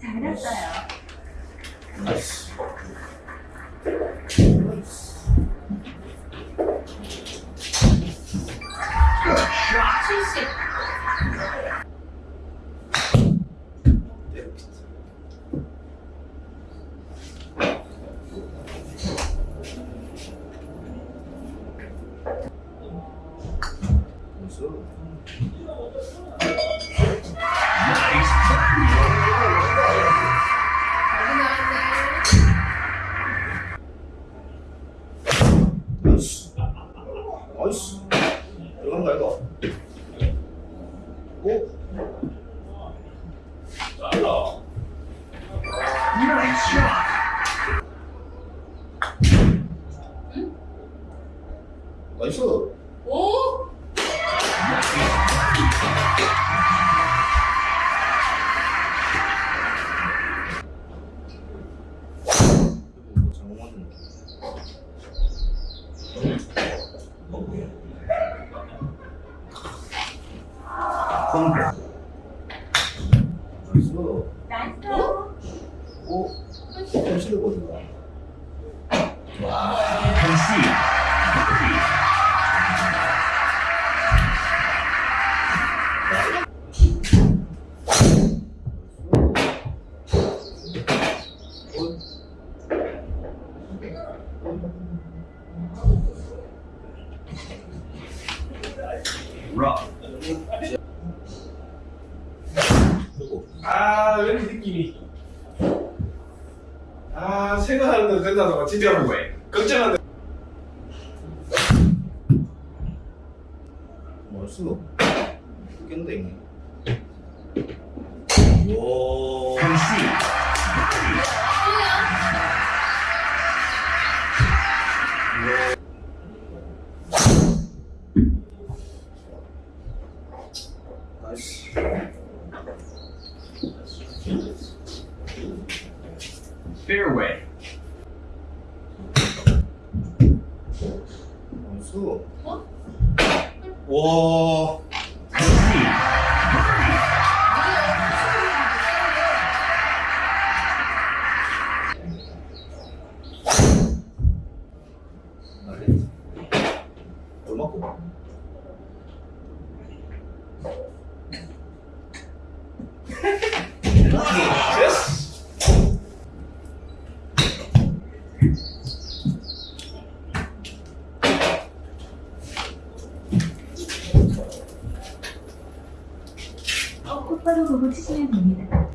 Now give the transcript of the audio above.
잘했어요. 나이스. 들어간다 이거. 오. 잘라. 나이스. 오. 이거 펑크. 나이스. 나이스. 오. 현실이거든. 와. 아, 왠지 느낌이. 아, 생각하는 대로 된다는 진짜 뭐해. 걱정하는 나이스. 깬데. 와. Fairway. 나이스. 와. 나이스. 얼마고? 똑바로 보고 치시면 됩니다.